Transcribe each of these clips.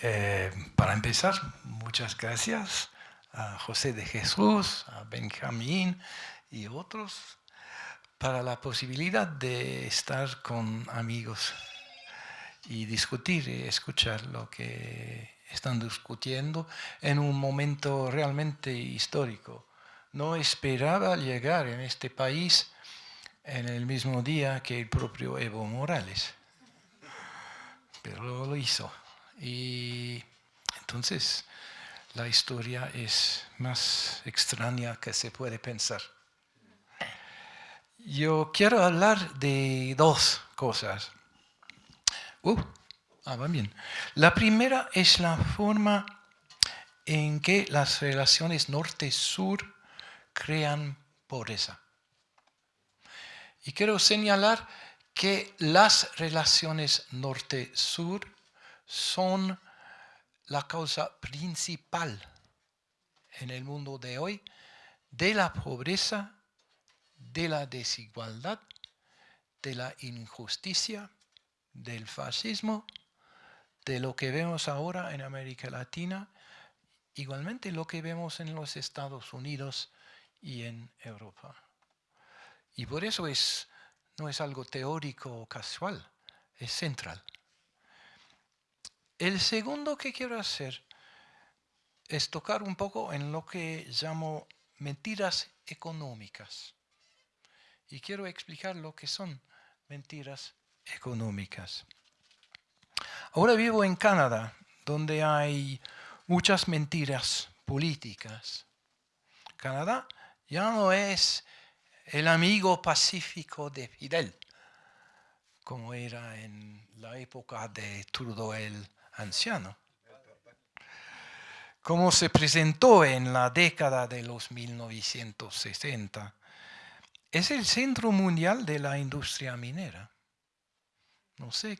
Eh, para empezar, muchas gracias a José de Jesús, a Benjamín y otros para la posibilidad de estar con amigos y discutir y escuchar lo que están discutiendo en un momento realmente histórico. No esperaba llegar en este país en el mismo día que el propio Evo Morales, pero lo hizo. Y entonces la historia es más extraña que se puede pensar. Yo quiero hablar de dos cosas. Uh, ah, va bien. La primera es la forma en que las relaciones norte-sur crean pobreza. Y quiero señalar que las relaciones norte-sur son la causa principal en el mundo de hoy de la pobreza, de la desigualdad, de la injusticia, del fascismo, de lo que vemos ahora en América Latina, igualmente lo que vemos en los Estados Unidos y en Europa. Y por eso es, no es algo teórico o casual, es central. El segundo que quiero hacer es tocar un poco en lo que llamo mentiras económicas. Y quiero explicar lo que son mentiras económicas. Ahora vivo en Canadá, donde hay muchas mentiras políticas. Canadá ya no es el amigo pacífico de Fidel, como era en la época de Trudeau anciano. Como se presentó en la década de los 1960, es el centro mundial de la industria minera. No sé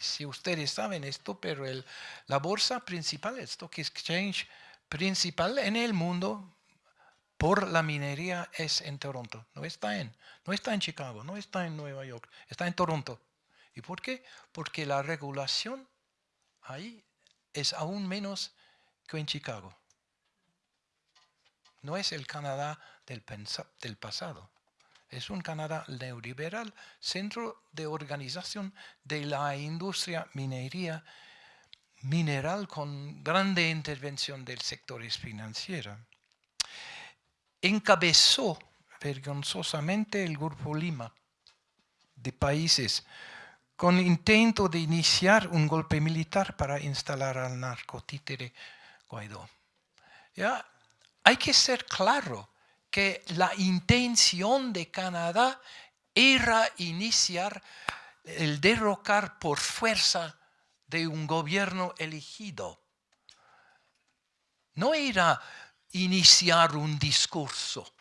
si ustedes saben esto, pero la bolsa principal, el Stock Exchange principal en el mundo por la minería es en Toronto. No está en, no está en Chicago, no está en Nueva York, está en Toronto. ¿Y por qué? Porque la regulación ahí es aún menos que en Chicago. No es el Canadá del, del pasado. Es un Canadá neoliberal, centro de organización de la industria minería mineral con grande intervención del sector financiero. Encabezó vergonzosamente el Grupo Lima de países con intento de iniciar un golpe militar para instalar al narcotítere Guaidó. ¿Ya? Hay que ser claro que la intención de Canadá era iniciar el derrocar por fuerza de un gobierno elegido. No era iniciar un discurso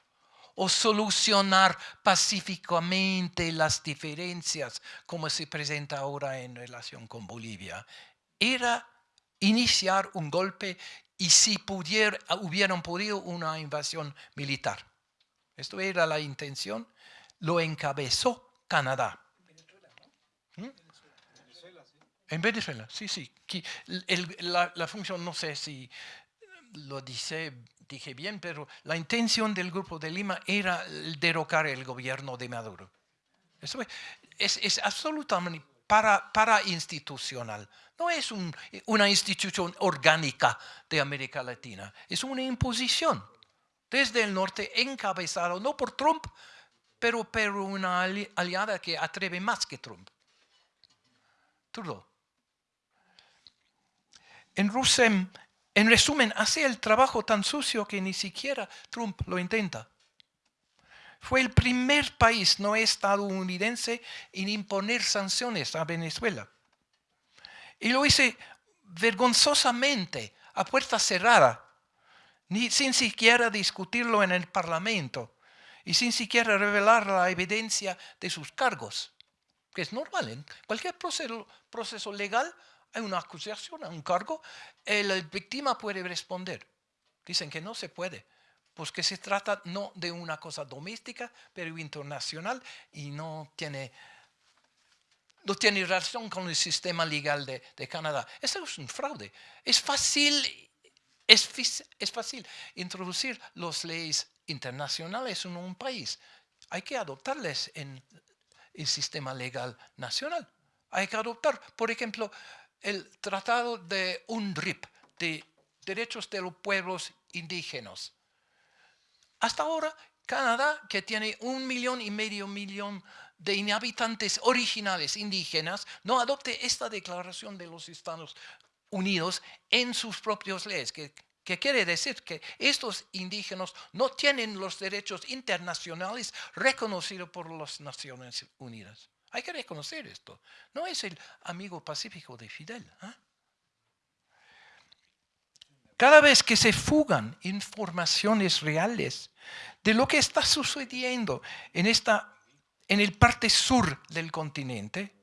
o solucionar pacíficamente las diferencias como se presenta ahora en relación con Bolivia. Era iniciar un golpe y si hubieran podido una invasión militar. Esto era la intención, lo encabezó Canadá. ¿Mm? En Venezuela, sí, sí. la, función, no sé si lo dice dije bien, pero la intención del Grupo de Lima era derrocar el gobierno de Maduro. Eso es, es absolutamente para, para, institucional. No es una institución orgánica de América Latina. Es una imposición desde el norte encabezado, no por Trump, pero por una aliada que atreve más que Trump. Trudeau. En Rusem en resumen, hace el trabajo tan sucio que ni siquiera Trump lo intenta. Fue el primer país no estadounidense en imponer sanciones a Venezuela. Y lo hice vergonzosamente, a puerta cerrada, sin siquiera discutirlo en el Parlamento y sin siquiera revelar la evidencia de sus cargos, que es normal. En cualquier proceso legal hay una acusación, un cargo, la víctima puede responder. Dicen que no se puede, pues que se trata no de una cosa doméstica, pero internacional y no tiene no tiene relación con el sistema legal de, Canadá. Eso es un fraude. Es fácil, es, es fácil introducir las leyes internacionales en un país. Hay que adoptarles en el sistema legal nacional. Hay que adoptar, por ejemplo, el Tratado de UNDRIP, de Derechos de los Pueblos Indígenas. Hasta ahora, Canadá, que tiene un millón y medio millón de inhabitantes originales indígenas, no adopte esta declaración de los Estados Unidos en sus propias leyes, que, que quiere decir que estos indígenas no tienen los derechos internacionales reconocidos por las Naciones Unidas. Hay que reconocer esto. No es el amigo pacífico de Fidel. ¿ah? Cada vez que se fugan informaciones reales de lo que está sucediendo en, esta, en el parte sur del continente,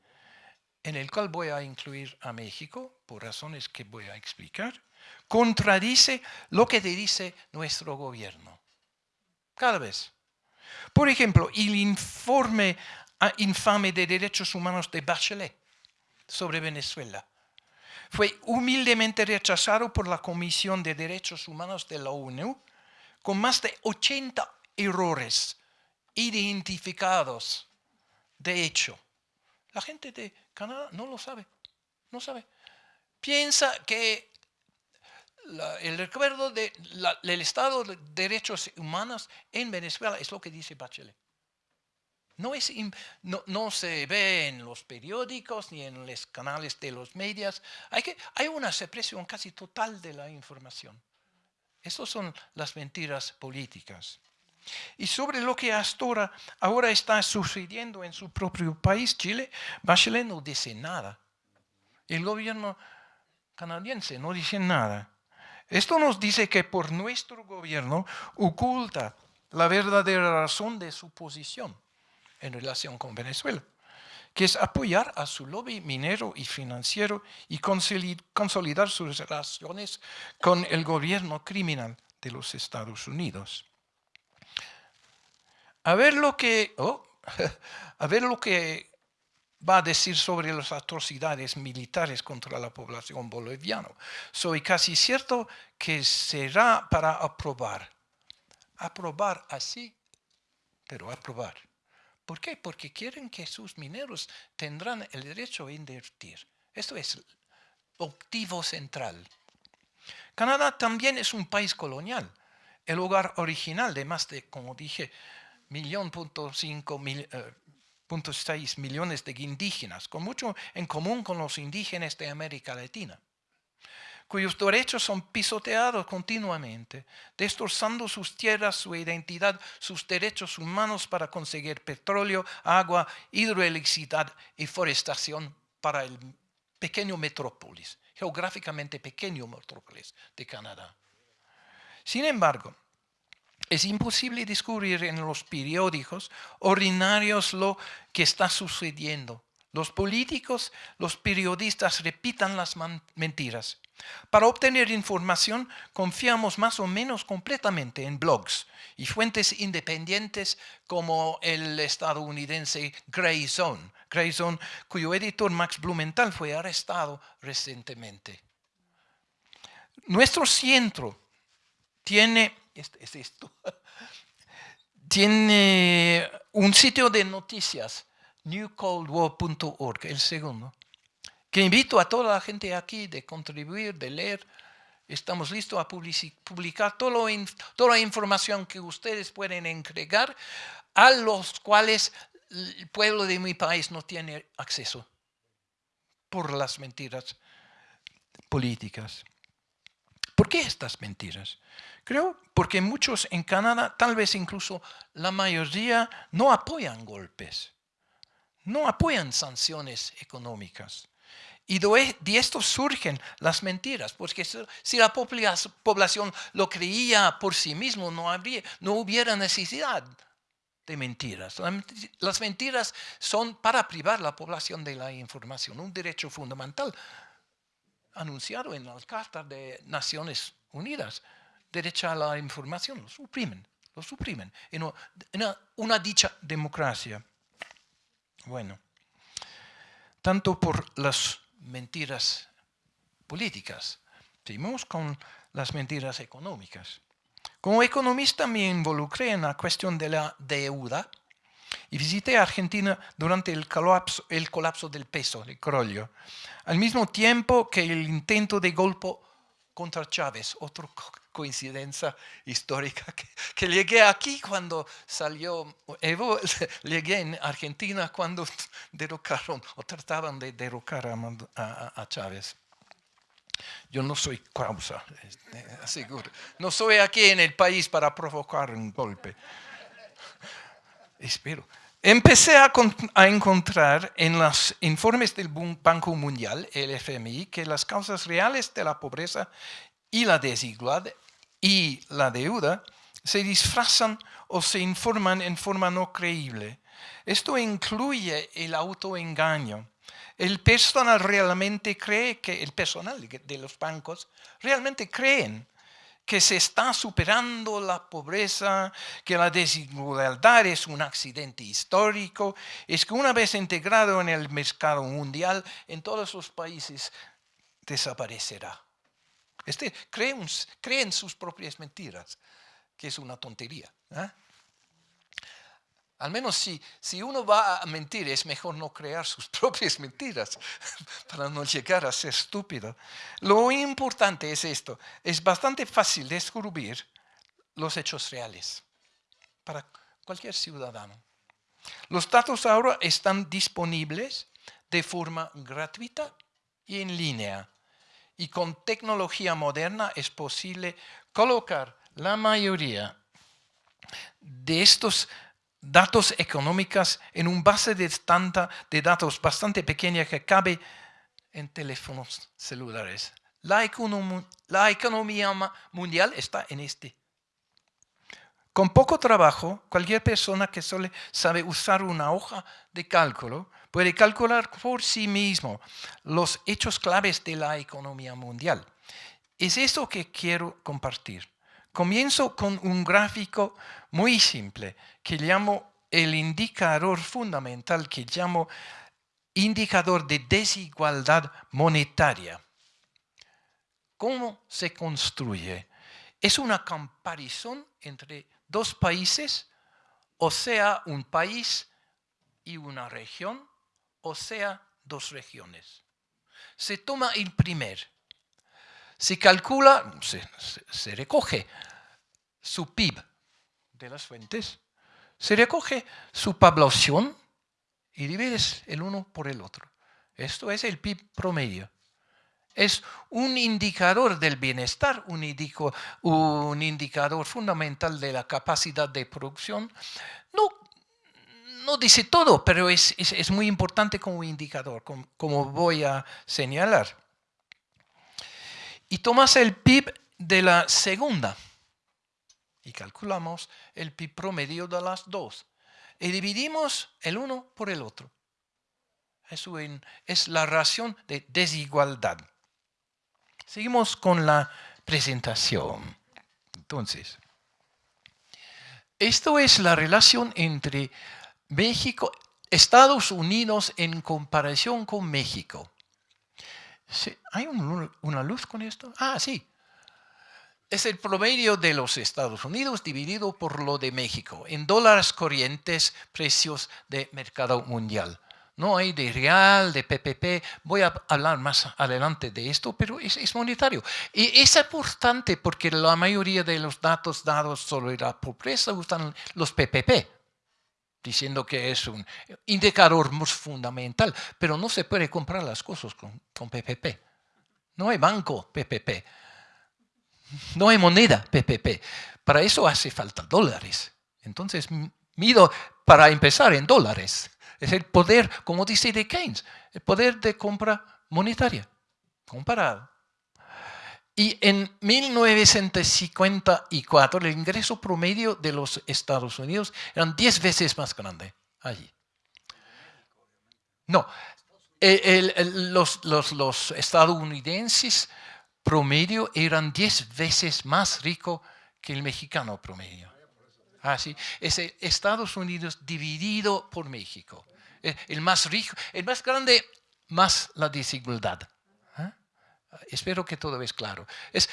en el cual voy a incluir a México, por razones que voy a explicar, contradice lo que dice nuestro gobierno. Cada vez. Por ejemplo, el informe infame de derechos humanos de Bachelet sobre Venezuela fue humildemente rechazado por la Comisión de Derechos Humanos de la ONU con más de 80 errores identificados. De hecho, la gente de Canadá no lo sabe, no sabe. Piensa que el recuerdo del Estado de Derechos Humanos en Venezuela es lo que dice Bachelet. No, es, no, se ve en los periódicos ni en los canales de los medios. Hay, que, hay una supresión casi total de la información. Estas son las mentiras políticas. Y sobre lo que hasta ahora, ahora está sucediendo en su propio país, Chile, Bachelet no dice nada. El gobierno canadiense no dice nada. Esto nos dice que por nuestro gobierno oculta la verdadera razón de su posición en relación con Venezuela, que es apoyar a su lobby minero y financiero y consolidar sus relaciones con el gobierno criminal de los Estados Unidos. A ver lo que, oh, a ver lo que va a decir sobre las atrocidades militares contra la población boliviana. Soy casi cierto que será para aprobar. Aprobar así, pero aprobar. ¿Por qué? Porque quieren que sus mineros tendrán el derecho a invertir. Esto es el objetivo central. Canadá también es un país colonial, el hogar original de más de, como dije, millón punto cinco mil, eh, millones de indígenas, con mucho en común con los indígenas de América Latina cuyos derechos son pisoteados continuamente, destrozando sus tierras, su identidad, sus derechos humanos para conseguir petróleo, agua, hidroelectricidad y forestación para el pequeño metrópolis, geográficamente pequeño metrópolis de Canadá. Sin embargo, es imposible descubrir en los periódicos ordinarios lo que está sucediendo. Los políticos, los periodistas repitan las mentiras. Para obtener información confiamos más o menos completamente en blogs y fuentes independientes como el estadounidense Grayzone, Grayzone cuyo editor Max Blumenthal fue arrestado recientemente. Nuestro centro tiene, tiene un sitio de noticias, newcoldwar.org, el segundo que invito a toda la gente aquí de contribuir, de leer. Estamos listos a publicar toda la información que ustedes pueden entregar a los cuales el pueblo de mi país no tiene acceso por las mentiras políticas. ¿Por qué estas mentiras? Creo porque muchos en Canadá, tal vez incluso la mayoría, no apoyan golpes, no apoyan sanciones económicas. Y de esto surgen las mentiras, porque si la población lo creía por sí mismo, no, habría, no hubiera necesidad de mentiras. Las mentiras son para privar la población de la información, un derecho fundamental anunciado en la Carta de Naciones Unidas. Derecho a la información, lo suprimen, lo suprimen en una dicha democracia. Bueno. tanto por las mentiras políticas, seguimos con las mentiras económicas. Como economista me involucré en la cuestión de la deuda y visité Argentina durante el colapso, el colapso del peso, el crollo, al mismo tiempo que el intento de golpe contra Chávez, otra coincidencia histórica, que, llegué aquí cuando salió Evo, llegué en Argentina cuando derrocaron o trataban de derrocar a Chávez. Yo no soy causa, este, aseguro. No soy aquí en el país para provocar un golpe. Espero. Empecé a, encontrar en los informes del Banco Mundial, el FMI, que las causas reales de la pobreza y la desigualdad y la deuda se disfrazan o se informan en forma no creíble. Esto incluye el autoengaño, el personal realmente cree que, el personal de los bancos realmente creen que se está superando la pobreza, que la desigualdad es un accidente histórico, es que una vez integrado en el mercado mundial, en todos los países desaparecerá. Este, creen, sus propias mentiras, que es una tontería. ¿eh? Al menos si, si uno va a mentir, es mejor no crear sus propias mentiras para no llegar a ser estúpido. Lo importante es esto, es bastante fácil descubrir los hechos reales para cualquier ciudadano. Los datos ahora están disponibles de forma gratuita y en línea. Y con tecnología moderna es posible colocar la mayoría de estos datos económicos en un base de, de datos bastante pequeña que cabe en teléfonos celulares. La, la economía mundial está en este. Con poco trabajo, cualquier persona que solo sabe usar una hoja de cálculo puede calcular por sí mismo los hechos claves de la economía mundial. Es eso que quiero compartir. Comienzo con un gráfico muy simple que llamo el indicador fundamental que llamo indicador de desigualdad monetaria. ¿Cómo se construye? Es una comparación entre dos países, o sea, un país y una región, o sea, dos regiones. Se toma el primer. Se calcula, se recoge su PIB de las fuentes, se recoge su población y divides el uno por el otro. Esto es el PIB promedio. Es un indicador del bienestar, un, indicador fundamental de la capacidad de producción. No, no dice todo, pero es, es, muy importante como indicador, como voy a señalar. Y tomas el PIB de la segunda y calculamos el PIB promedio de las dos y dividimos el uno por el otro. Es la ración de desigualdad. Seguimos con la presentación. Entonces, esto es la relación entre México, Estados Unidos en comparación con México. ¿Hay una luz con esto? Ah, sí es el promedio de los Estados Unidos dividido por lo de México en dólares corrientes, precios de mercado mundial. No hay de real, de PPP, voy a hablar más adelante de esto, pero es, monetario. Y es importante porque la mayoría de los datos dados sobre la pobreza usan los PPP, diciendo que es un indicador muy fundamental, pero no se puede comprar las cosas con, con PPP. No hay banco PPP. No hay moneda PPP. Para eso hace falta dólares. Entonces, mido para empezar en dólares. Es el poder, como dice de Keynes, el poder de compra monetaria, comparado. Y en 1954 el ingreso promedio de los Estados Unidos eran 10 veces más grande allí. No, los, los estadounidenses promedio eran 10 veces más rico que el mexicano promedio. Así, ah, es Estados Unidos dividido por México. El más rico, el más grande más la desigualdad. ¿eh? Espero que todo es claro. Es,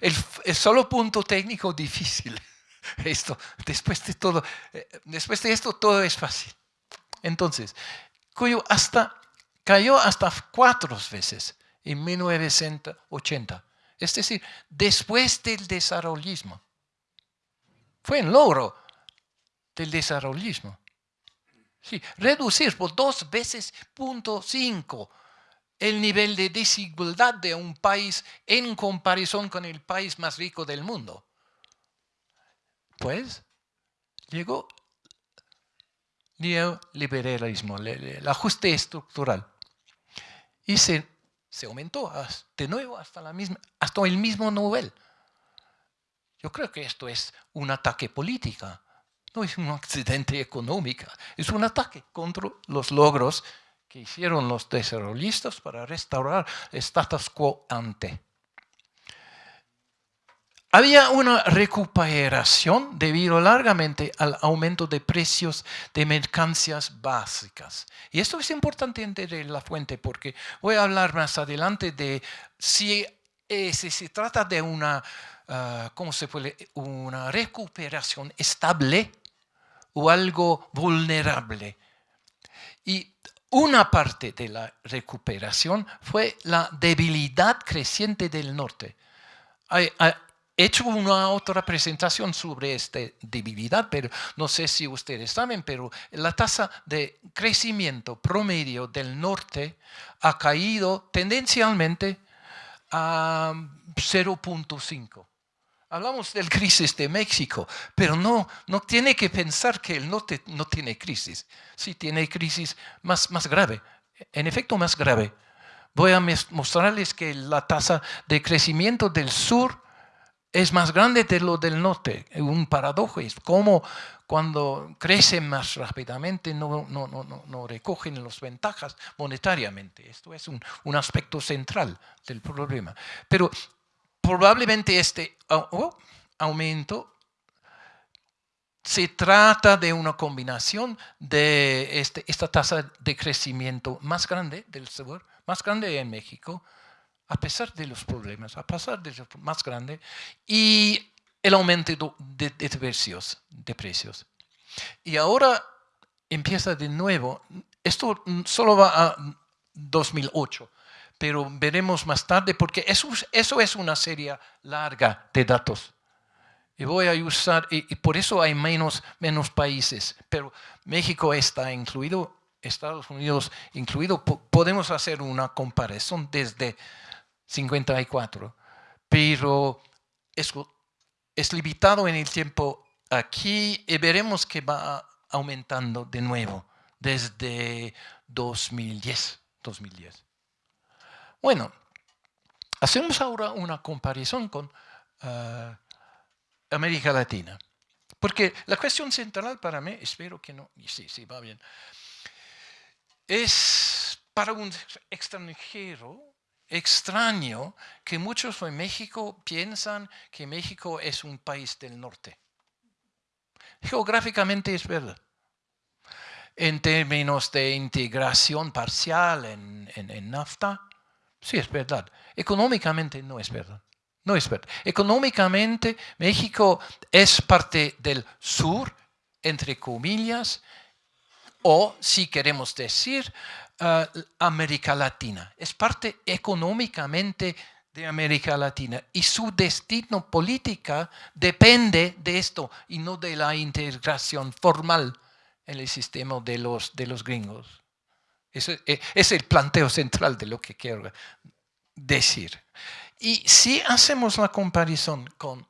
el, solo punto técnico difícil. Esto, después de todo, eh, después de esto todo es fácil. Entonces, cuyo hasta, cayó hasta cuatro veces en 1980. Es decir, después del desarrollismo. Fue un logro del desarrollismo. Sí, reducir por dos veces punto cinco el nivel de desigualdad de un país en comparación con el país más rico del mundo. Pues llegó neoliberalismo, el ajuste estructural. Y se, se aumentó de nuevo hasta, hasta el mismo nivel. Yo creo que esto es un ataque político, no es un accidente económico, es un ataque contra los logros que hicieron los desarrollistas para restaurar status quo ante. Había una recuperación debido largamente al aumento de precios de mercancías básicas. Y esto es importante entender la fuente porque voy a hablar más adelante de si, eh, se trata de una, ah, ¿cómo se puede? una recuperación estable o algo vulnerable. Y una parte de la recuperación fue la debilidad creciente del norte. He hecho una otra presentación sobre esta debilidad, pero no sé si ustedes saben, pero la tasa de crecimiento promedio del norte ha caído tendencialmente a 0.5. Hablamos del crisis de México, pero no, no tiene que pensar que el norte no tiene crisis. Sí tiene crisis más, más grave, en efecto más grave. Voy a mostrarles que la tasa de crecimiento del sur es más grande de lo del norte. Un paradojo es como cuando crecen más rápidamente no, no, no, no recogen las ventajas monetariamente. Esto es un, un, aspecto central del problema. Pero probablemente este oh, aumento se trata de una combinación de este, esta tasa de crecimiento más grande del sur, más grande en México, a pesar de los problemas, a pesar de lo más grande, y el aumento de, de precios. Y ahora empieza de nuevo, esto solo va a 2008, pero veremos más tarde porque eso, eso es una serie larga de datos. Y voy a usar, y, por eso hay menos, menos países, pero México está incluido, Estados Unidos incluido, podemos hacer una comparación desde 54, pero es, es limitado en el tiempo aquí y veremos que va aumentando de nuevo desde 2010. 2010. Bueno, hacemos ahora una comparación con uh, América Latina. Porque la cuestión central para mí, espero que no, sí, sí, va bien, es para un extranjero extraño que muchos en México piensan que México es un país del norte. Geográficamente es verdad. En términos de integración parcial en, NAFTA, sí es verdad. Económicamente no es verdad. No es verdad. Económicamente México es parte del sur, entre comillas, o si queremos decir, uh, América Latina. Es parte económicamente de América Latina y su destino política depende de esto y no de la integración formal en el sistema de los, de los gringos. Ese es el planteo central de lo que quiero decir. Y si hacemos la comparación con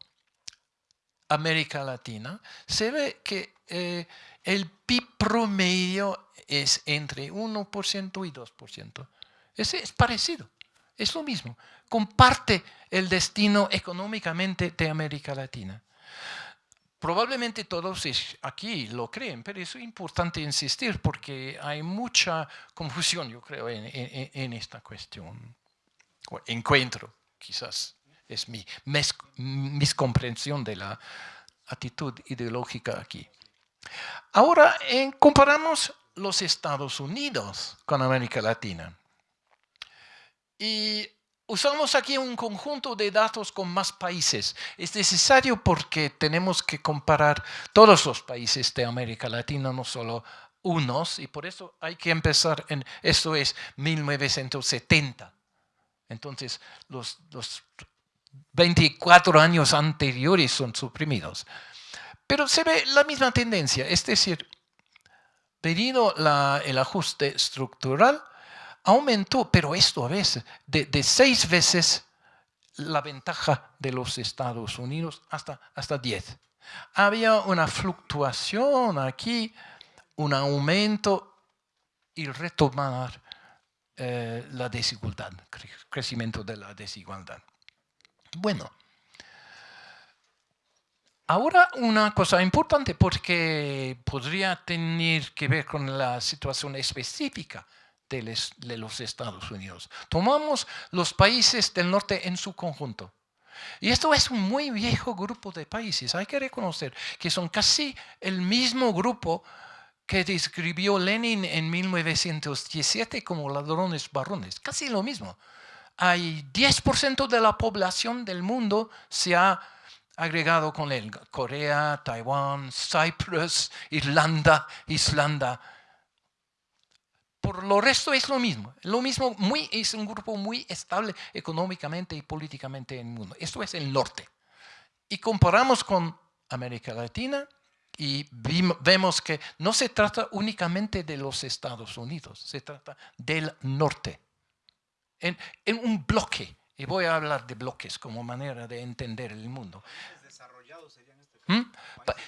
América Latina, se ve que eh, el PIB promedio es entre 1% y 2%. Ese es parecido, es lo mismo. Comparte el destino económicamente de América Latina. Probablemente todos aquí lo creen, pero es importante insistir porque hay mucha confusión, yo creo, en, esta cuestión. encuentro, quizás, es mi miscomprensión de la actitud ideológica aquí. Ahora comparamos los Estados Unidos con América Latina. Y usamos aquí un conjunto de datos con más países. Es necesario porque tenemos que comparar todos los países de América Latina, no solo unos, y por eso hay que empezar en, esto es 1970. Entonces, los, los 24 años anteriores son suprimidos. Pero se ve la misma tendencia, es decir, debido el ajuste estructural, aumentó, pero esto a veces, de, seis veces la ventaja de los Estados Unidos hasta, hasta diez. Había una fluctuación aquí, un aumento y retomar eh, la desigualdad, crecimiento de la desigualdad. Bueno, ahora una cosa importante porque podría tener que ver con la situación específica de, los Estados Unidos. Tomamos los países del norte en su conjunto. Y esto es un muy viejo grupo de países. Hay que reconocer que son casi el mismo grupo que describió Lenin en 1917 como ladrones varones. Casi lo mismo. Hay 10% de la población del mundo se ha agregado con él. Corea, Taiwán, Cyprus, Irlanda, Islanda por lo resto es lo mismo. Lo mismo muy, es un grupo muy estable económicamente y políticamente en el mundo. Esto es el norte. Y comparamos con América Latina y vemos que no se trata únicamente de los Estados Unidos, se trata del norte. En, un bloque, y voy a hablar de bloques como manera de entender el mundo. ¿Mm?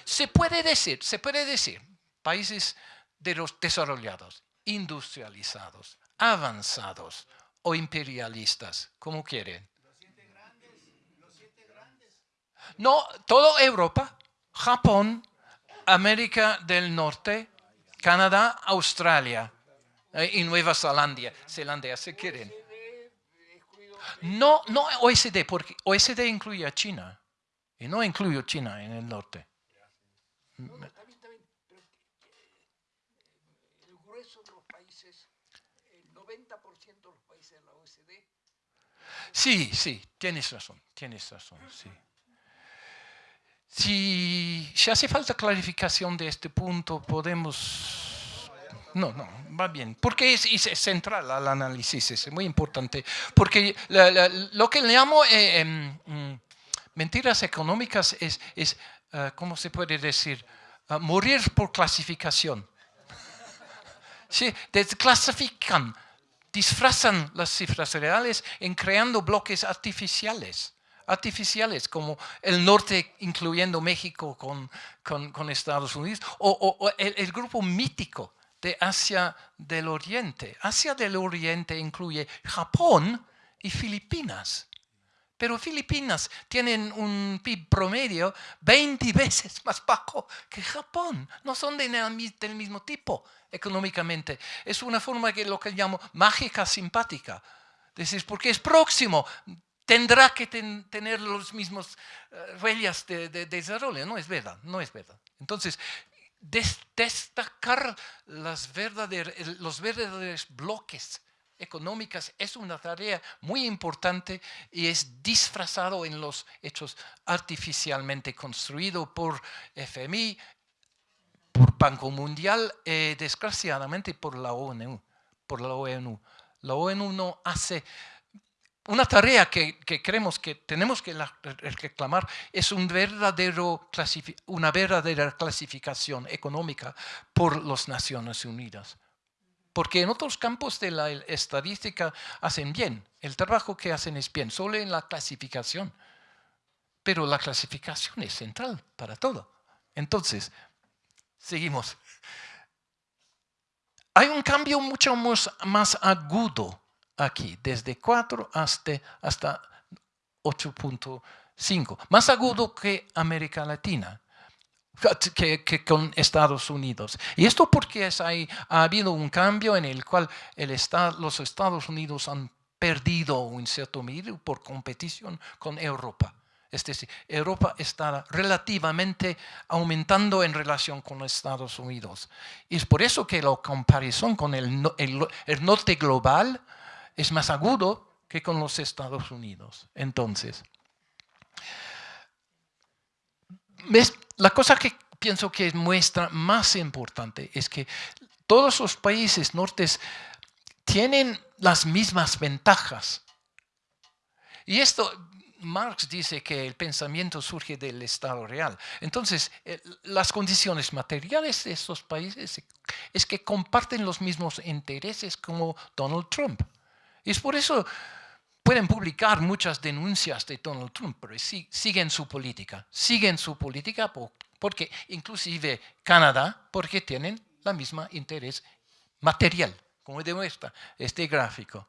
Se puede decir, se puede decir, países de los desarrollados industrializados, avanzados o imperialistas, como quieren. No, toda Europa, Japón, América del Norte, Canadá, Australia eh, y Nueva Zelanda, Zelanda, si quieren. No, no OECD, porque OECD incluye a China y no incluye a China en el norte. Sí, sí, tienes razón, tienes razón, sí. Si, hace falta clarificación de este punto, podemos... No, no, va bien, porque es, central al análisis, es muy importante, porque lo que le llamo eh, em, mm, mentiras económicas es, es uh, ¿cómo se puede decir? Uh, morir por clasificación. Sí, desclasifican disfrazan las cifras reales en creando bloques artificiales artificiales como el norte incluyendo México con, con, Estados Unidos o, el, grupo mítico de Asia del Oriente. Asia del Oriente incluye Japón y Filipinas. Pero Filipinas tienen un PIB promedio 20 veces más bajo que Japón. No son del mismo tipo económicamente. Es una forma que lo que llamo mágica simpática. Decir, porque es próximo, tendrá que tener los mismos uh, huellas de, desarrollo. No es verdad, no es verdad. Entonces, destacar los verdaderos bloques económicas es una tarea muy importante y es disfrazado en los hechos artificialmente construido por FMI, por Banco Mundial, eh, desgraciadamente por la ONU. Por la ONU. La ONU no hace una tarea que, creemos que tenemos que reclamar es un verdadero una verdadera clasificación económica por las Naciones Unidas. Porque en otros campos de la estadística hacen bien, el trabajo que hacen es bien, solo en la clasificación. Pero la clasificación es central para todo. Entonces, Seguimos. Hay un cambio mucho más, agudo aquí, desde 4 hasta, hasta 8.5. Más agudo que América Latina. Que, con Estados Unidos. Y esto porque es, hay, ha habido un cambio en el cual los Estados Unidos han perdido un cierto medida por competición con Europa. Es decir, Europa está relativamente aumentando en relación con los Estados Unidos. Y es por eso que la comparación con el, norte global es más agudo que con los Estados Unidos. Entonces, la cosa que pienso que muestra más importante es que todos los países nortes tienen las mismas ventajas. Y esto, Marx dice que el pensamiento surge del Estado real. Entonces, eh, las condiciones materiales de estos países es que comparten los mismos intereses como Donald Trump. Y es por eso pueden publicar muchas denuncias de Donald Trump, pero siguen su política. Siguen su política porque inclusive Canadá, porque tienen la misma interés material, como demuestra este gráfico.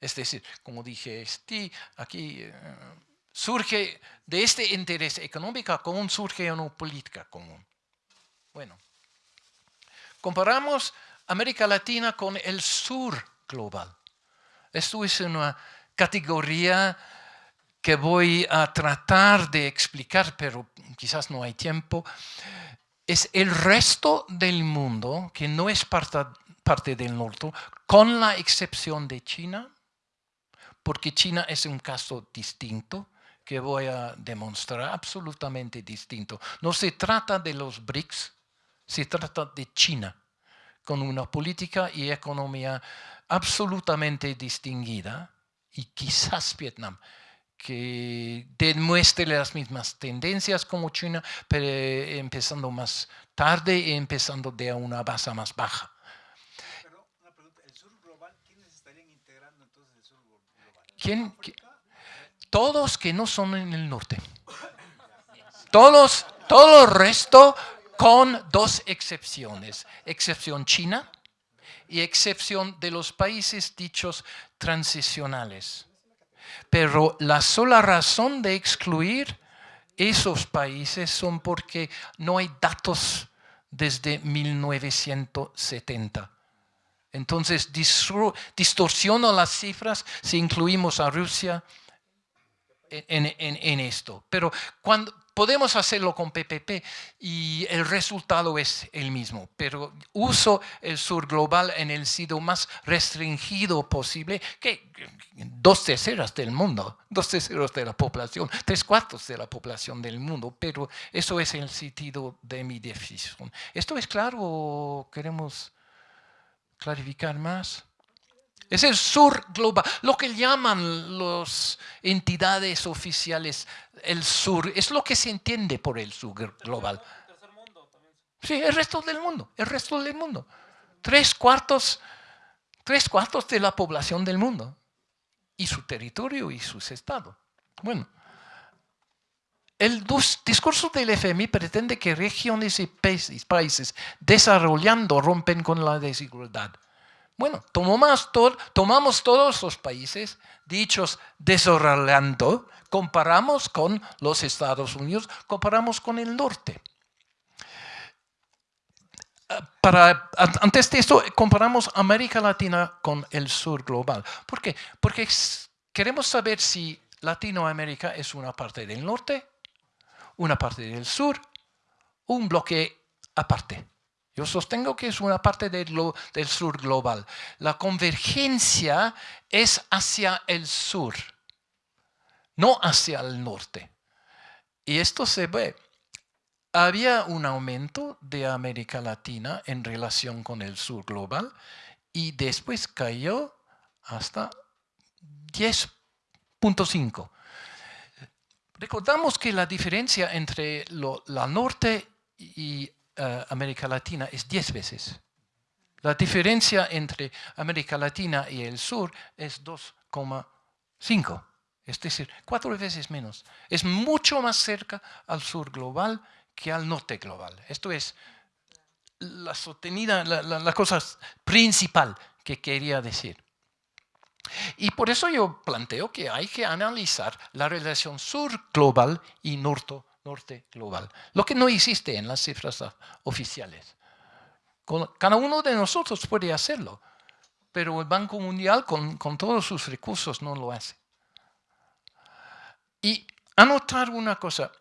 Es decir, como dije, aquí eh, surge de este interés económico común, surge una política común. Bueno, comparamos América Latina con el sur global. Esto es una categoría que voy a tratar de explicar, pero quizás no hay tiempo. Es el resto del mundo que no es parte, parte del norte, con la excepción de China, porque China es un caso distinto que voy a demostrar, absolutamente distinto. No se trata de los BRICS, se trata de China, con una política y economía absolutamente distinguida, y quizás Vietnam, que demuestre las mismas tendencias como China, pero empezando más tarde y empezando de una base más baja. ¿Quién, todos que no son en el norte. Todos, todo el resto con dos excepciones. Excepción China y excepción de los países dichos transicionales. Pero la sola razón de excluir esos países son porque no hay datos desde 1970. Entonces distorsiono las cifras si incluimos a Rusia en, esto. Pero cuando podemos hacerlo con PPP y el resultado es el mismo, pero uso el sur global en el sitio más restringido posible, que dos terceras del mundo, dos terceros de la población, tres cuartos de la población del mundo, pero eso es el sentido de mi decisión. ¿Esto es claro o queremos clarificar más. Es el sur global, lo que llaman las entidades oficiales el sur, es lo que se entiende por el sur global. Sí, el resto del mundo, el resto del mundo. Tres cuartos, tres cuartos de la población del mundo y su territorio y sus estados. Bueno, el discurso del FMI pretende que regiones y países desarrollando rompen con la desigualdad. Bueno, tomamos, todos los países dichos desarrollando, comparamos con los Estados Unidos, comparamos con el norte. Para, antes de esto, comparamos América Latina con el sur global. ¿Por qué? Porque queremos saber si Latinoamérica es una parte del norte una parte del sur, un bloque aparte. Yo sostengo que es una parte del, del sur global. La convergencia es hacia el sur, no hacia el norte. Y esto se ve. Había un aumento de América Latina en relación con el sur global y después cayó hasta 10.5. Recordamos que la diferencia entre la norte y eh, América Latina es 10 veces. La diferencia entre América Latina y el sur es 2,5. Es decir, cuatro veces menos. Es mucho más cerca al sur global que al norte global. Esto es la sostenida, la cosa principal que quería decir. Y por eso yo planteo que hay que analizar la relación sur global y norte, norte global, lo que no existe en las cifras oficiales. Cada uno de nosotros puede hacerlo, pero el Banco Mundial con, con todos sus recursos no lo hace. Y anotar una cosa,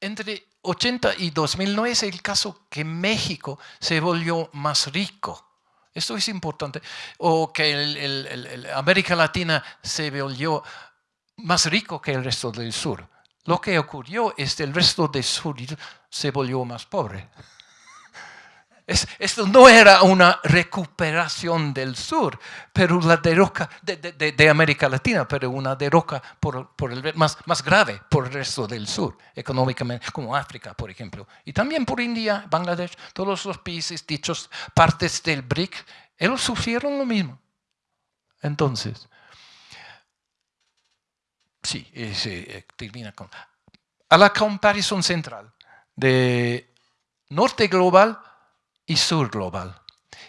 entre 80 y 2009 es el caso que México se volvió más rico Esto es importante. O que América Latina se volvió más rico que el resto del sur. Lo que ocurrió es que el resto del sur se volvió más pobre esto no era una recuperación del sur, pero la derroca de, de, América Latina, pero una derroca por, por el, más, más grave por el resto del sur, económicamente, como África, por ejemplo. Y también por India, Bangladesh, todos los países dichos partes del BRIC, ellos sufrieron lo mismo. Entonces, sí, se eh, termina con... A la comparación central de norte global y sur global.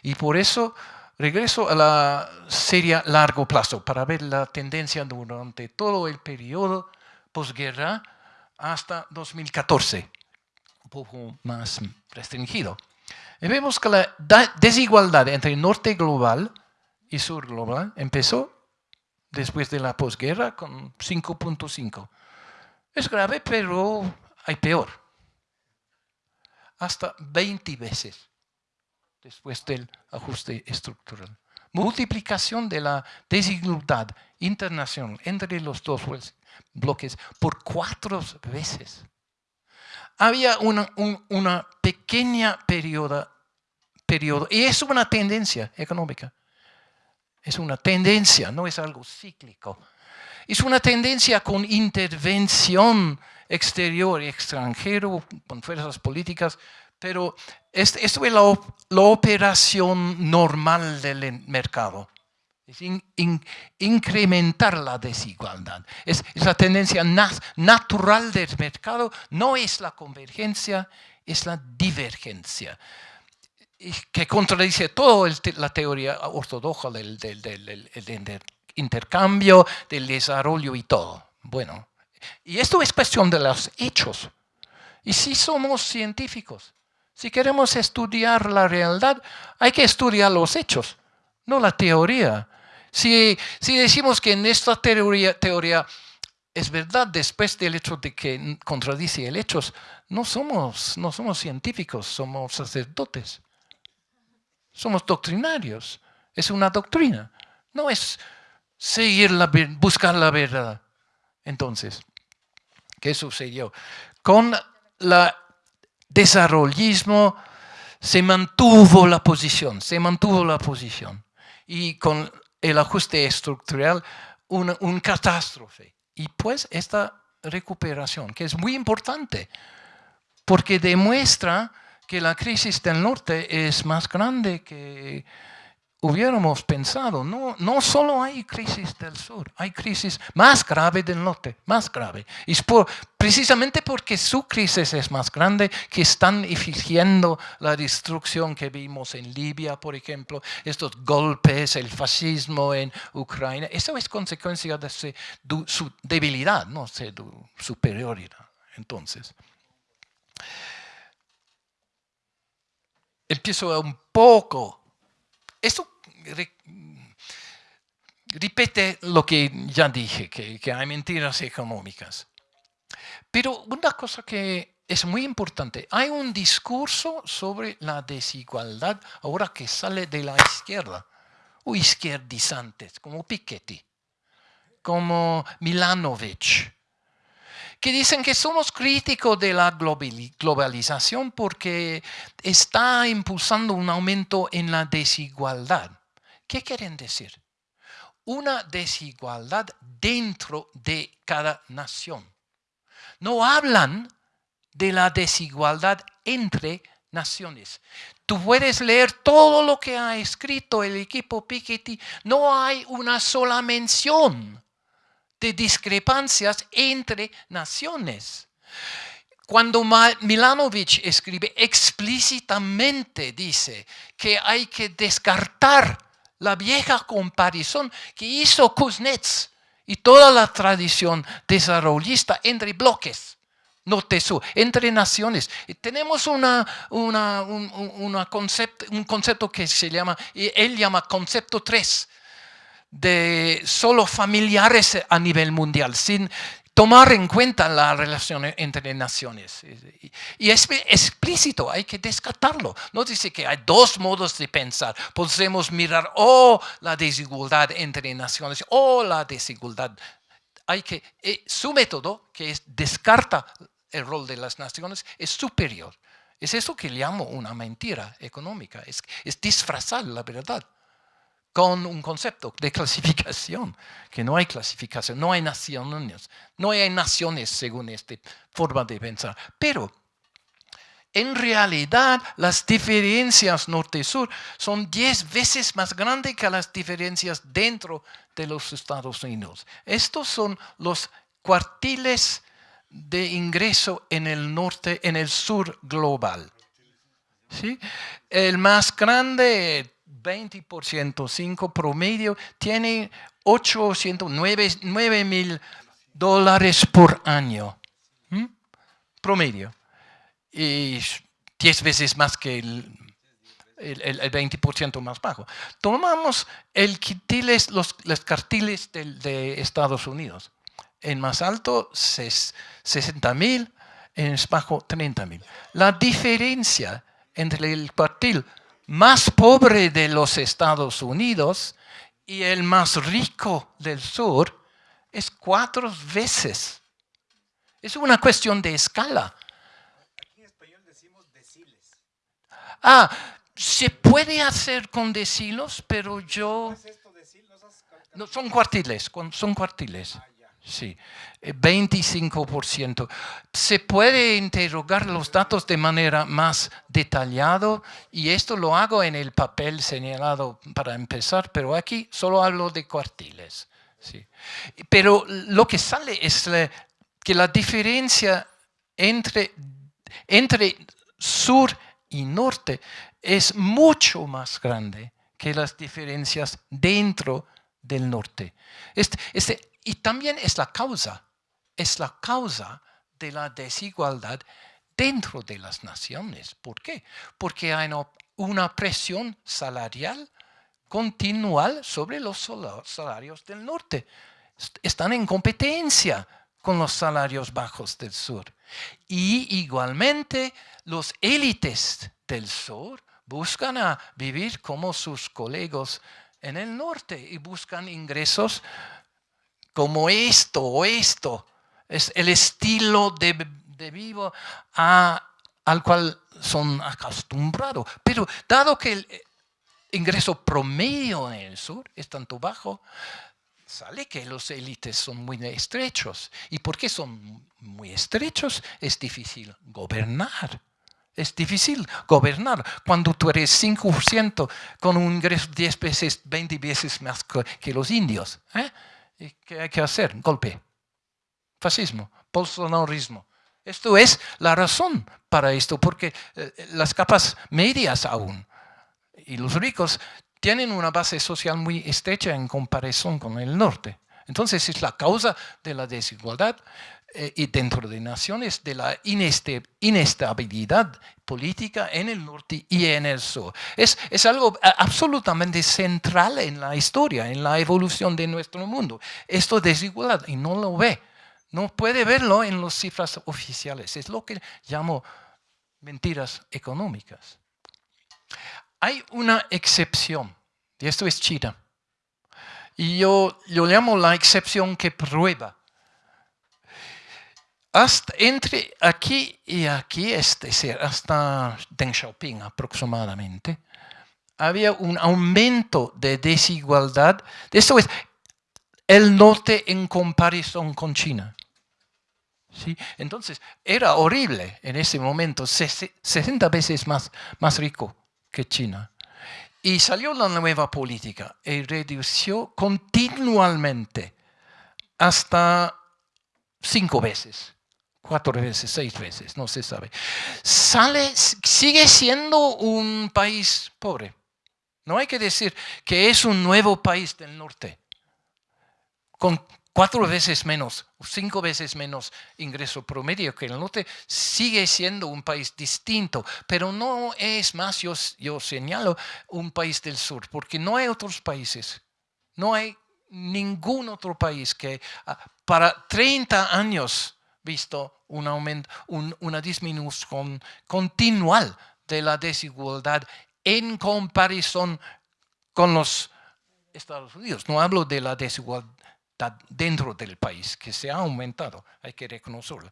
Y por eso regreso a la serie largo plazo para ver la tendencia durante todo el periodo posguerra hasta 2014, un poco más restringido. Y vemos que la desigualdad entre norte global y sur global empezó después de la posguerra con 5.5. Es grave, pero hay peor. Hasta 20 veces después del ajuste estructural. Multiplicación de la desigualdad internacional entre los dos bloques por cuatro veces. Había una, una pequeña periodo, periodo, y es una tendencia económica. Es una tendencia, no es algo cíclico. Es una tendencia con intervención exterior y extranjero, con fuerzas políticas, pero esto es la, operación normal del mercado. Es incrementar la desigualdad. Es, la tendencia natural del mercado, no es la convergencia, es la divergencia. Que contradice toda la teoría ortodoxa del, del intercambio, del desarrollo y todo. Bueno, y esto es cuestión de los hechos. Y si somos científicos, si queremos estudiar la realidad, hay que estudiar los hechos, no la teoría. Si, si decimos que en esta teoría, teoría es verdad después del hecho de que contradice el hecho, no somos, no somos científicos, somos sacerdotes. Somos doctrinarios. Es una doctrina. No es seguir la, buscar la verdad. Entonces, ¿qué sucedió? Con la desarrollismo se mantuvo la posición, se mantuvo la posición. Y con el ajuste estructural, una un catástrofe. Y pues esta recuperación, que es muy importante, porque demuestra que la crisis del norte es más grande que hubiéramos pensado, no, no solo hay crisis del sur, hay crisis más grave del norte, más grave. Y por, precisamente porque su crisis es más grande, que están exigiendo la destrucción que vimos en Libia, por ejemplo, estos golpes, el fascismo en Ucrania, eso es consecuencia de su, debilidad, no de su superioridad. Entonces, empiezo un poco esto repite lo que ya dije, que, hay mentiras económicas. Pero una cosa que es muy importante, hay un discurso sobre la desigualdad ahora que sale de la izquierda, o izquierdizantes, como Piketty, como Milanovic, que dicen que somos críticos de la globalización porque está impulsando un aumento en la desigualdad. ¿Qué quieren decir? Una desigualdad dentro de cada nación. No hablan de la desigualdad entre naciones. Tú puedes leer todo lo que ha escrito el equipo Piketty. No hay una sola mención de discrepancias entre naciones. Cuando Milanovic escribe explícitamente, dice que hay que descartar la vieja comparación que hizo Kuznets y toda la tradición desarrollista entre bloques norte-sur, entre naciones. Tenemos un, concepto, un concepto que se llama, él llama concepto 3, de solo familiares a nivel mundial, sin tomar en cuenta la relación entre naciones. Y es explícito, hay que descartarlo. No dice que hay dos modos de pensar. Podemos mirar o la desigualdad entre naciones o la desigualdad. Hay que, eh, su método, que es, descarta el rol de las naciones, es superior. Es eso que llamo una mentira económica, es disfrazar la verdad con un concepto de clasificación, que no hay clasificación, no hay naciones, no hay naciones según esta forma de pensar. Pero en realidad las diferencias norte-sur son 10 veces más grandes que las diferencias dentro de los Estados Unidos. Estos son los cuartiles de ingreso en el norte, en el sur global. ¿Sí? El más grande 20%, 5 promedio, tiene 809 mil dólares por año. Promedio. Y 10 veces más que el, el, 20% más bajo. Tomamos el los, los cartiles de, Estados Unidos. En más alto, 60 mil, en más bajo, 30 mil. La diferencia entre el cartil más pobre de los Estados Unidos y el más rico del sur es cuatro veces. Es una cuestión de escala. Aquí en español decimos deciles. Ah, se puede hacer con decilos, pero yo... No, son cuartiles, son cuartiles. Ah, Sí, 25%. Eh, Se puede interrogar los datos de manera más detallada y esto lo hago en el papel señalado para empezar, pero aquí solo hablo de cuartiles. Sí. Pero lo que sale es que la diferencia entre, entre sur y norte es mucho más grande que las diferencias dentro del norte. Este, este y también es la causa, es la causa de la desigualdad dentro de las naciones. ¿Por qué? Porque hay una presión salarial continual sobre los salarios del norte. Están en competencia con los salarios bajos del sur. Y igualmente los élites del sur buscan a vivir como sus colegas en el norte y buscan ingresos como esto o esto. Es el estilo de, de vivo al cual son acostumbrados. Pero dado que el ingreso promedio en el sur es tanto bajo, sale que los élites son muy estrechos. ¿Y por qué son muy estrechos? Es difícil gobernar. Es difícil gobernar cuando tú eres 5% con un ingreso 10 veces, 20 veces más que los indios. ¿eh? Qué hay que hacer? Golpe. Fascismo, bolsonarismo. Esto es la razón para esto, porque eh, las capas medias aún y los ricos tienen una base social muy estrecha en comparación con el norte. Entonces es la causa de la desigualdad y dentro de naciones de la inestabilidad política en el norte y en el sur. Es, es algo absolutamente central en la historia, en la evolución de nuestro mundo. Esto es desigualdad y no lo ve. No puede verlo en las cifras oficiales. Es lo que llamo mentiras económicas. Hay una excepción, y esto es China. Y yo, yo llamo la excepción que prueba hasta entre aquí y aquí, es decir, hasta Deng Xiaoping aproximadamente, había un aumento de desigualdad. Esto es el norte en comparación con China. ¿Sí? Entonces, era horrible en ese momento, 60 veces más, más rico que China. Y salió la nueva política y redució continuamente hasta cinco veces cuatro veces, seis veces, no se sabe. Sale, sigue siendo un país pobre. No hay que decir que es un nuevo país del norte, con cuatro veces menos, cinco veces menos ingreso promedio que el norte, sigue siendo un país distinto, pero no es más, yo, yo señalo, un país del sur, porque no hay otros países, no hay ningún otro país que ah, para 30 años visto un aumento, una disminución continual de la desigualdad en comparación con los Estados Unidos. No hablo de la desigualdad dentro del país, que se ha aumentado, hay que reconocerlo.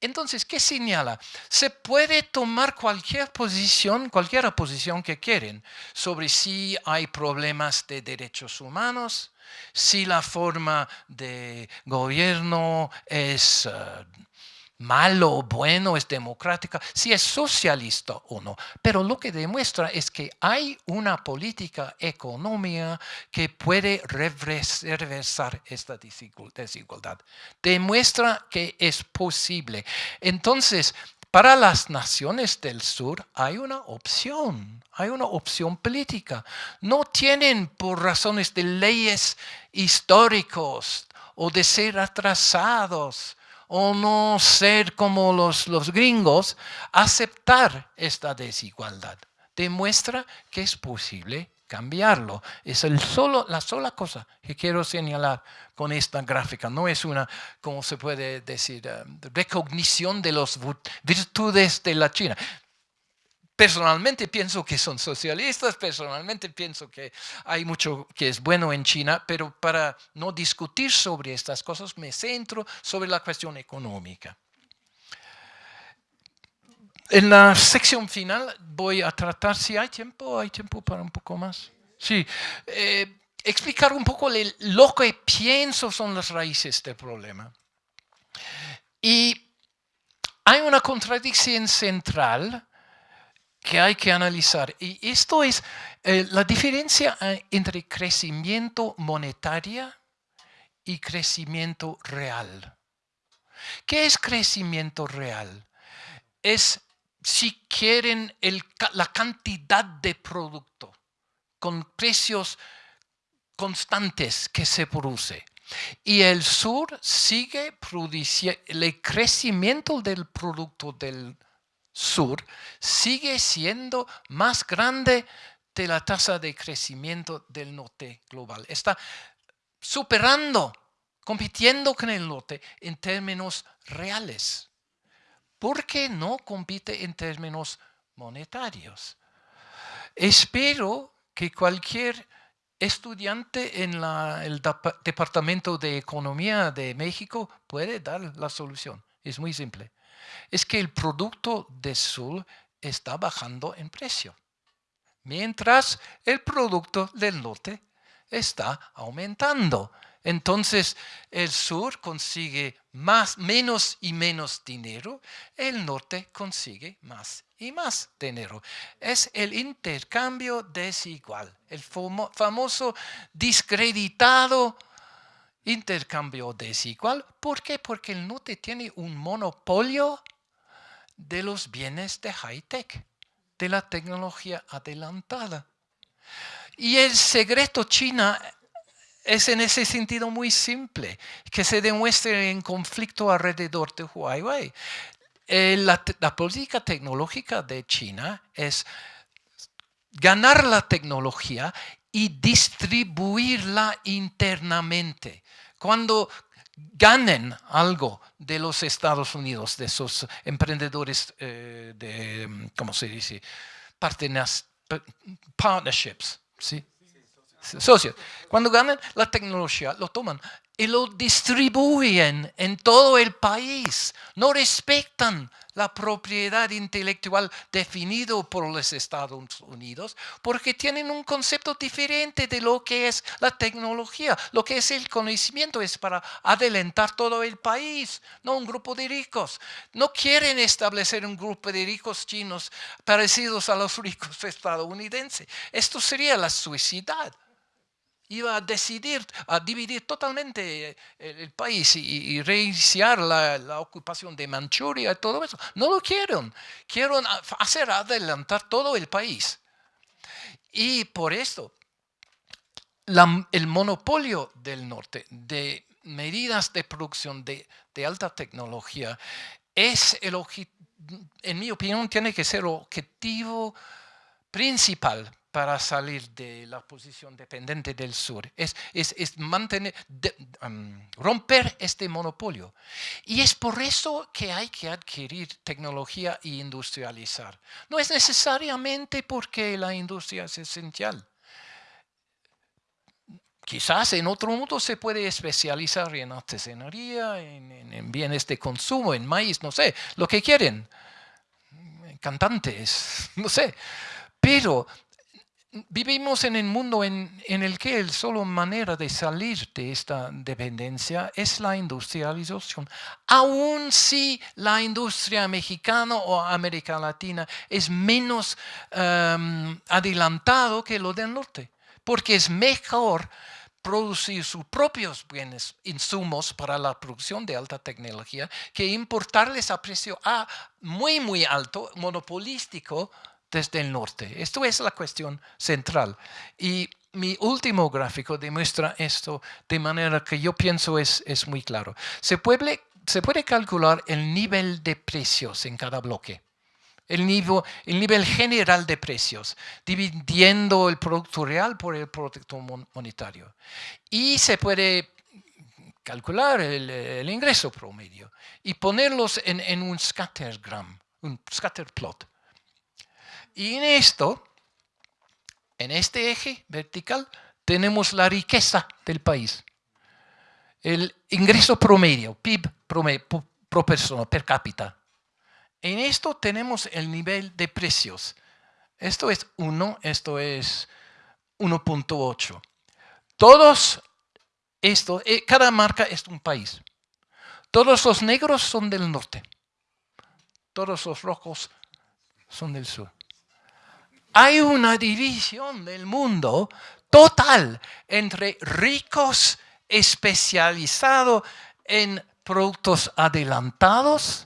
Entonces, ¿qué señala? Se puede tomar cualquier posición, cualquier posición que quieren, sobre si hay problemas de derechos humanos, si la forma de gobierno es eh, malo o bueno, es democrática, si es socialista o no. Pero lo que demuestra es que hay una política económica que puede reversar esta desigualdad. Demuestra que es posible. Entonces, para las naciones del sur hay una opción, hay una opción política. No tienen por razones de leyes históricos o de ser atrasados o no ser como los, los gringos, aceptar esta desigualdad. Demuestra que es posible cambiarlo. Es el solo, la sola cosa que quiero señalar con esta gráfica. No es una, como se puede decir, eh, recognición de las virtudes de la China. Personalmente pienso que son socialistas, personalmente pienso que hay mucho que es bueno en China, pero para no discutir sobre estas cosas me centro sobre la cuestión económica. En la sección final voy a tratar, si hay tiempo, hay tiempo para un poco más. Sí, eh, explicar un poco lo que pienso son las raíces del problema. Y hay una contradicción central que hay que analizar. Y esto es eh, la diferencia eh, entre crecimiento monetario y crecimiento real. ¿Qué es crecimiento real? Es, si quieren, la cantidad de producto con precios constantes que se produce. Y el sur sigue produciendo, el crecimiento del producto del sur sigue siendo más grande de la tasa de crecimiento del norte global. Está superando, compitiendo con el norte en términos reales. ¿Por qué no compite en términos monetarios? Espero que cualquier estudiante en el Departamento de Economía de México puede dar la solución. Es muy simple es que el producto de sur está bajando en precio, mientras el producto del norte está aumentando. Entonces el sur consigue más, menos y menos dinero, el norte consigue más y más dinero. Es el intercambio desigual, el famoso discreditado intercambio desigual. ¿Por qué? Porque el norte tiene un monopolio de los bienes de high-tech, de la tecnología adelantada. Y el secreto China es en ese sentido muy simple, que se demuestre en conflicto alrededor de Huawei. Eh, la, la política tecnológica de China es ganar la tecnología y distribuirla internamente. Cuando ganen algo de los Estados Unidos, de esos emprendedores eh, de, ¿cómo se dice? partnerships, ¿sí? Socios. Cuando ganan la tecnología, lo toman y lo distribuyen en todo el país. No respetan la propiedad intelectual definido por los Estados Unidos porque tienen un concepto diferente de lo que es la tecnología. Lo que es el conocimiento es para adelantar todo el país, no un grupo de ricos. No quieren establecer un grupo de ricos chinos parecidos a los ricos estadounidenses. Esto sería la suicidad iba a decidir, a dividir totalmente eh, el, país y, reiniciar la, ocupación de Manchuria y todo eso. No lo quieren. Quieren hacer adelantar todo el país. Y por esto, el monopolio del norte de medidas de producción de, alta tecnología es el en mi opinión, tiene que ser el objetivo principal para salir de la posición dependiente del sur, es, es, mantener, um, romper este monopolio. Y es por eso que hay que adquirir tecnología e industrializar. No es necesariamente porque la industria es esencial. Quizás en otro mundo se puede especializar en artesanería, en, bienes de consumo, en maíz, no sé, lo que quieren. Cantantes, no sé. Pero vivimos en un mundo en, el que la sola manera de salir de esta dependencia es la industrialización. Aun si la industria mexicana o América Latina es menos um, adelantado que lo del norte, porque es mejor producir sus propios bienes, insumos para la producción de alta tecnología, que importarles a precio muy, muy alto, monopolístico, desde el norte. Esto es la cuestión central. Y mi último gráfico demuestra esto de manera que yo pienso es, es muy claro. Se puede, se puede calcular el nivel de precios en cada bloque el nivel, el nivel general de precios, dividiendo el producto real por el producto monetario. Y se puede calcular el, ingreso promedio y ponerlos en, un scattergram, un scatterplot. Y en esto, en este eje vertical, tenemos la riqueza del país. El ingreso promedio, PIB promedio, pro persona, per cápita en esto tenemos el nivel de precios. Esto es 1, esto es 1.8. Todos esto, eh, cada marca es un país. Todos los negros son del norte. Todos los rojos son del sur. Hay una división del mundo total entre ricos especializados en productos adelantados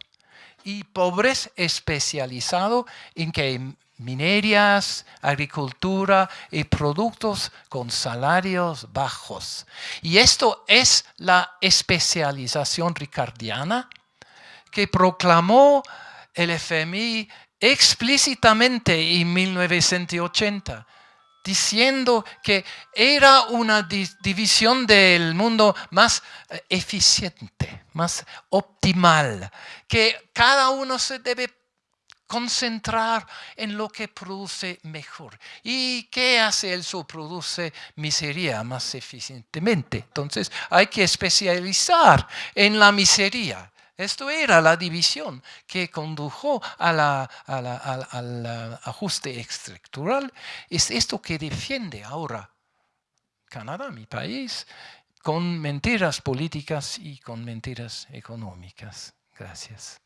y pobres especializados en que minerías, agricultura y productos con salarios bajos. Y esto es la especialización ricardiana que proclamó el FMI explícitamente en 1980 diciendo que era una división del mundo más eh, eficiente, más optimal, que cada uno se debe concentrar en lo que produce mejor. ¿Y qué hace el Produce miseria más eficientemente. Entonces hay que especializar en la miseria esto era la división que condujo al ajuste estructural. Es esto que defiende ahora Canadá, mi país, con mentiras políticas y con mentiras económicas. Gracias.